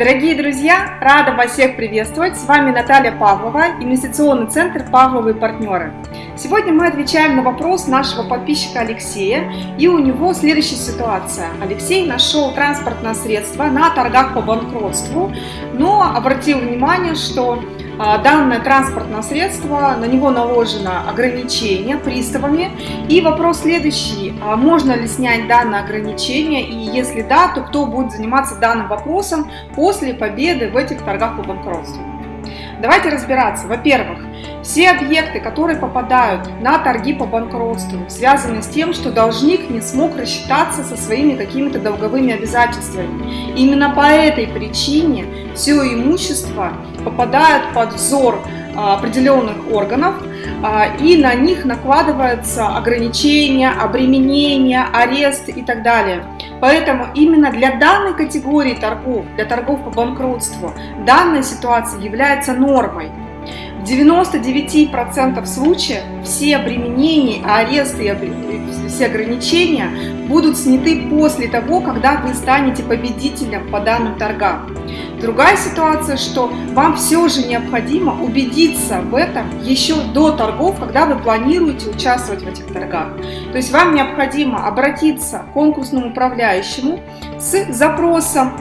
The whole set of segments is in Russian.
Дорогие друзья, рада вас всех приветствовать. С вами Наталья Павлова, инвестиционный центр «Павловые партнеры». Сегодня мы отвечаем на вопрос нашего подписчика Алексея, и у него следующая ситуация. Алексей нашел транспортное средство на торгах по банкротству, но обратил внимание, что данное транспортное средство, на него наложено ограничение приставами. И вопрос следующий, а можно ли снять данное ограничение, и если да, то кто будет заниматься данным вопросом после победы в этих торгах по банкротству? Давайте разбираться. Во-первых, все объекты, которые попадают на торги по банкротству, связаны с тем, что должник не смог рассчитаться со своими какими-то долговыми обязательствами. Именно по этой причине все имущество попадает под взор а, определенных органов, а, и на них накладываются ограничения, обременения, арест и так далее. Поэтому именно для данной категории торгов, для торгов по банкротству, данная ситуация является нормой. В 99% случаев все обременения, аресты и все ограничения будут сняты после того, когда вы станете победителем по данным торгам. Другая ситуация, что вам все же необходимо убедиться в этом еще до торгов, когда вы планируете участвовать в этих торгах. То есть вам необходимо обратиться к конкурсному управляющему с запросом,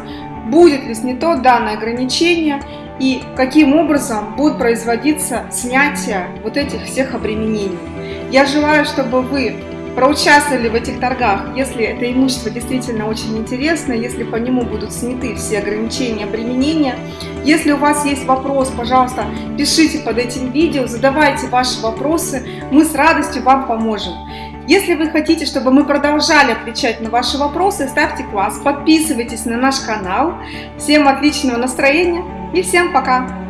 будет ли снято данное ограничение и каким образом будет производиться снятие вот этих всех обременений. Я желаю, чтобы вы проучаствовали в этих торгах, если это имущество действительно очень интересно, если по нему будут сняты все ограничения, обременения. Если у вас есть вопрос, пожалуйста, пишите под этим видео, задавайте ваши вопросы, мы с радостью вам поможем. Если вы хотите, чтобы мы продолжали отвечать на ваши вопросы, ставьте класс, подписывайтесь на наш канал. Всем отличного настроения! И всем пока!